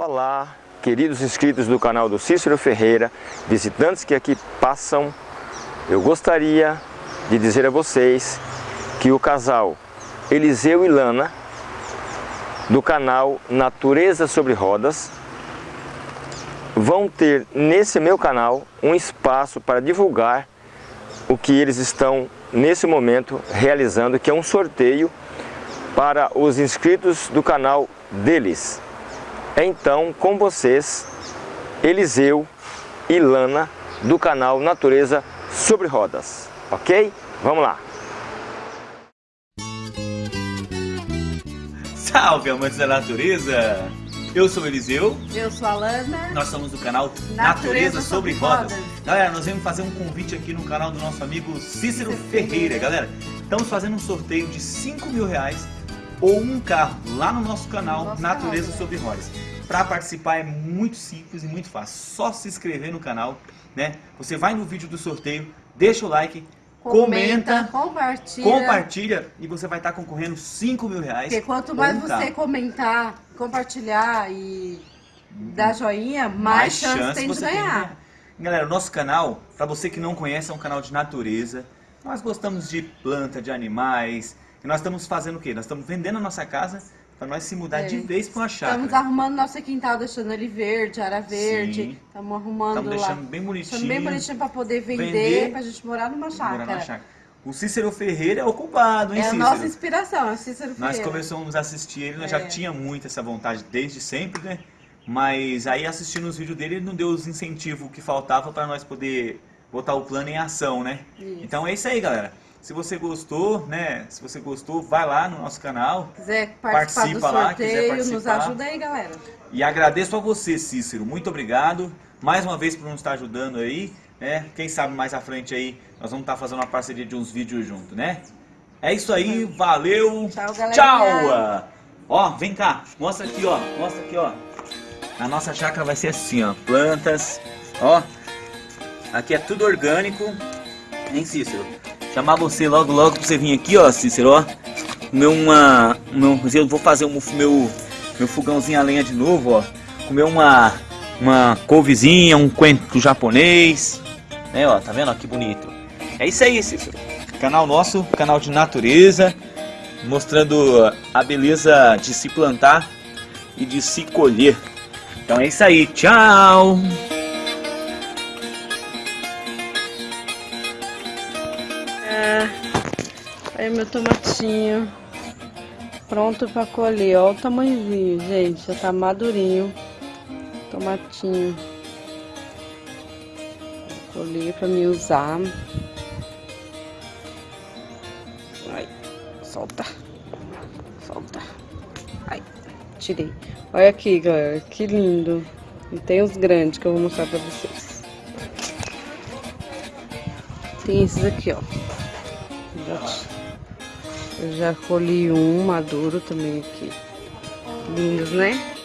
Olá, queridos inscritos do canal do Cícero Ferreira, visitantes que aqui passam, eu gostaria de dizer a vocês que o casal Eliseu e Lana, do canal Natureza sobre Rodas, vão ter nesse meu canal um espaço para divulgar o que eles estão nesse momento realizando, que é um sorteio para os inscritos do canal deles. Então, com vocês, Eliseu e Lana, do canal Natureza sobre Rodas, ok? Vamos lá! Salve, amantes da natureza! Eu sou o Eliseu. Eu sou a Lana. Nós somos do canal Natureza, Natureza sobre, sobre Rodas. Rodas. Galera, nós vamos fazer um convite aqui no canal do nosso amigo Cícero Ferreira. Galera, estamos fazendo um sorteio de 5 mil reais ou um carro lá no nosso canal Nosso Natureza canal, sobre Rodas. Para participar é muito simples e muito fácil. Só se inscrever no canal, né? Você vai no vídeo do sorteio, deixa o like, comenta, compartilha. compartilha e você vai estar concorrendo 5 mil reais. Porque quanto mais um você carro. comentar, compartilhar e dar joinha, mais, chance, tem de ganhar. Galera, o nosso canal, para você que não conhece, é um canal de natureza. Nós gostamos de planta, de animais. Nós estamos fazendo o quê? Nós estamos vendendo a nossa casa para nós se mudar É. de vez para uma chácara. Estamos arrumando nosso quintal, deixando ele verde, área verde. Estamos arrumando Estamos lá. deixando bem bonitinho. Deixando bem bonitinho para poder vender, Vender. pra gente morar numa Morar chácara. na chácara. O Cícero Ferreira é o culpado, hein, É a Cícero? nossa inspiração, é o Cícero Nós Ferreira. começamos a assistir ele, nós É. já tinha muito essa vontade desde sempre, né? Mas aí assistindo os vídeos dele, ele não deu os incentivos que faltava para nós poder botar o plano em ação, né? Isso. Então é isso aí, galera. Se você gostou, né? Se você gostou, vai lá no nosso canal. quiser participar Participa do lá, sorteio, nos ajuda aí, galera. E agradeço a você, Cícero. Muito obrigado. Mais uma vez por nos estar ajudando aí, né? Quem sabe mais à frente aí nós vamos estar fazendo uma parceria de uns vídeos junto, né? É isso aí, valeu. Tchau, galerinha. Tchau. Ó, vem cá. Mostra aqui, ó. Mostra aqui, ó. A nossa chácara vai ser assim, ó. Plantas, ó. Aqui é tudo orgânico. Hein, Cícero? Chamar você logo, logo pra você vir aqui, ó, Cícero, ó. Comer uma... Meu, eu vou fazer um, meu, meu fogãozinho a lenha de novo, ó. Comer uma... Uma couvezinha, um coentro japonês. Né, ó, tá vendo? Ó, que bonito. É isso aí, Cícero. Canal nosso, canal de natureza. Mostrando a beleza de se plantar e de se colher. Então é isso aí, tchau! Aí meu tomatinho. Pronto pra colher. Ó o tamanhozinho, gente. Já tá madurinho. Tomatinho. Vou colher pra me usar. Ai, solta. Solta. Ai, tirei. Olha aqui, galera. Que lindo. E tem os grandes que eu vou mostrar pra vocês. Tem esses aqui, ó. Eu já colhi um maduro também aqui. Lindos, né?